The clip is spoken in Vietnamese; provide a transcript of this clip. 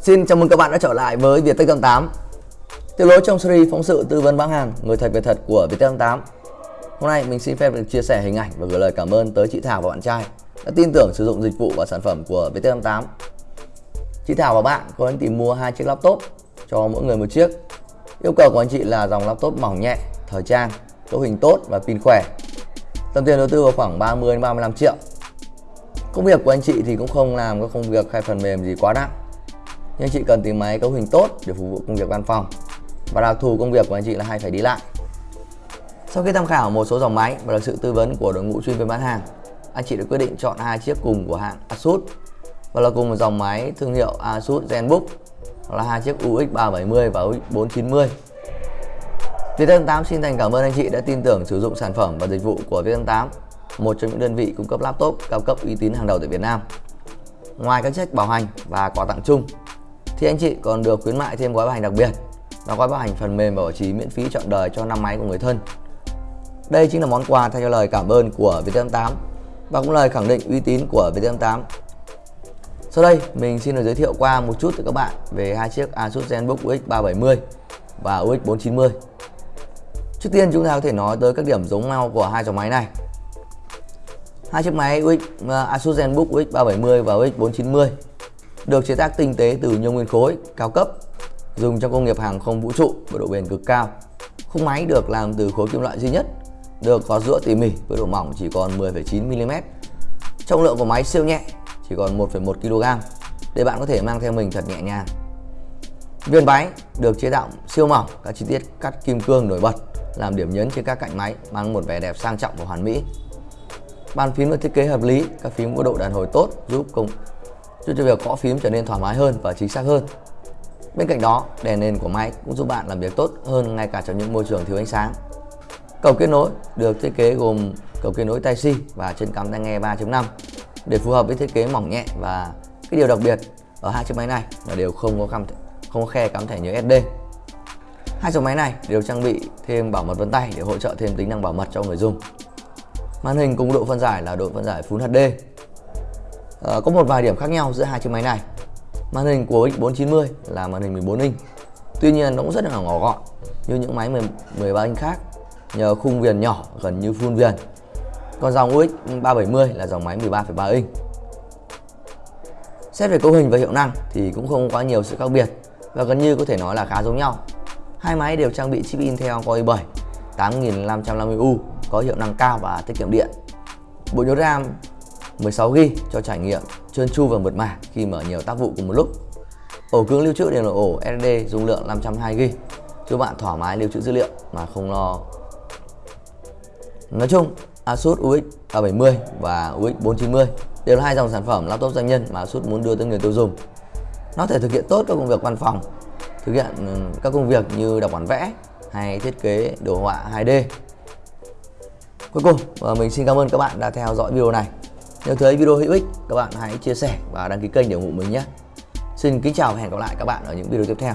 Xin chào mừng các bạn đã trở lại với Viettel 8 Tiếp nối trong series phóng sự tư vấn bán hàng Người thật việc thật của Viettel 8 Hôm nay mình xin phép được chia sẻ hình ảnh và gửi lời cảm ơn tới chị Thảo và bạn trai đã tin tưởng sử dụng dịch vụ và sản phẩm của Viettel 8 Chị Thảo và bạn có anh tìm mua hai chiếc laptop cho mỗi người một chiếc. Yêu cầu của anh chị là dòng laptop mỏng nhẹ, thời trang, cấu hình tốt và pin khỏe. Tầm tiền đầu tư vào khoảng 30 đến 35 triệu. Công việc của anh chị thì cũng không làm các công việc hay phần mềm gì quá nặng nhưng anh chị cần tìm máy cấu hình tốt để phục vụ công việc văn phòng. Và đặc thù công việc của anh chị là hay phải đi lại. Sau khi tham khảo một số dòng máy và được sự tư vấn của đội ngũ chuyên viên bán hàng, anh chị đã quyết định chọn hai chiếc cùng của hãng Asus. Và là cùng một dòng máy thương hiệu Asus ZenBook là hai chiếc UX 370 và UX 490 Viettel 8 xin thành cảm ơn anh chị đã tin tưởng sử dụng sản phẩm và dịch vụ của Viettel 8 một trong những đơn vị cung cấp laptop cao cấp uy tín hàng đầu tại Việt Nam. Ngoài các trách bảo hành và quà tặng chung thì anh chị còn được khuyến mại thêm gói bảo hành đặc biệt là gói bảo hành phần mềm và bảo trì miễn phí trọn đời cho năm máy của người thân. Đây chính là món quà thay cho lời cảm ơn của Viettel 8 và cũng lời khẳng định uy tín của Viettel 8. Sau đây mình xin được giới thiệu qua một chút cho các bạn về hai chiếc Asus ZenBook UX 370 và UX 490. Trước tiên chúng ta có thể nói tới các điểm giống nhau của hai dòng máy này. Hai chiếc máy UX, à, Asus ZenBook UX 370 và UX 490 được chế tác tinh tế từ nhôm nguyên khối cao cấp dùng trong công nghiệp hàng không vũ trụ với độ bền cực cao. Khung máy được làm từ khối kim loại duy nhất, được có rũa tỉ mỉ với độ mỏng chỉ còn 10,9 mm. Trọng lượng của máy siêu nhẹ, chỉ còn 1,1 kg để bạn có thể mang theo mình thật nhẹ nhàng. Viên máy được chế tạo siêu mỏng, các chi tiết cắt kim cương nổi bật làm điểm nhấn trên các cạnh máy mang một vẻ đẹp sang trọng và hoàn mỹ. Bàn phím được thiết kế hợp lý, các phím có độ đàn hồi tốt giúp công giúp cho việc gõ phím trở nên thoải mái hơn và chính xác hơn. Bên cạnh đó, đèn nền của máy cũng giúp bạn làm việc tốt hơn ngay cả trong những môi trường thiếu ánh sáng. Cầu kết nối được thiết kế gồm cầu kết nối Type-C và chân cắm tai nghe 3.5 để phù hợp với thiết kế mỏng nhẹ và cái điều đặc biệt ở hai chiếc máy này là đều không có cắm không có khe cắm thẻ nhớ SD. Hai dòng máy này đều trang bị thêm bảo mật vân tay để hỗ trợ thêm tính năng bảo mật cho người dùng. Màn hình cùng độ phân giải là độ phân giải Full HD Ờ, có một vài điểm khác nhau giữa hai chiếc máy này. Màn hình của X490 là màn hình 14 inch. Tuy nhiên nó cũng rất là nhỏ gọn như những máy 13 inch khác nhờ khung viền nhỏ gần như full viền. Còn dòng UX 370 là dòng máy 13,3 inch. Xét về cấu hình và hiệu năng thì cũng không quá nhiều sự khác biệt và gần như có thể nói là khá giống nhau. Hai máy đều trang bị chip Intel Core i7 8550U có hiệu năng cao và tiết kiệm điện. Bộ nhớ RAM 16GB cho trải nghiệm trơn tru và mượt mà khi mở nhiều tác vụ cùng một lúc. Ổ cứng lưu trữ đều là ổ SSD dung lượng 502GB cho bạn thoải mái lưu trữ dữ liệu mà không lo. Nói chung, Asus UX 370 và UX 490 đều là hai dòng sản phẩm laptop doanh nhân mà Asus muốn đưa tới người tiêu dùng. Nó thể thực hiện tốt các công việc văn phòng, thực hiện ừ, các công việc như đọc bản vẽ hay thiết kế đồ họa 2D. Cuối cùng, ờ, mình xin cảm ơn các bạn đã theo dõi video này. Nếu thấy video hữu ích, các bạn hãy chia sẻ và đăng ký kênh để ủng hộ mình nhé. Xin kính chào và hẹn gặp lại các bạn ở những video tiếp theo.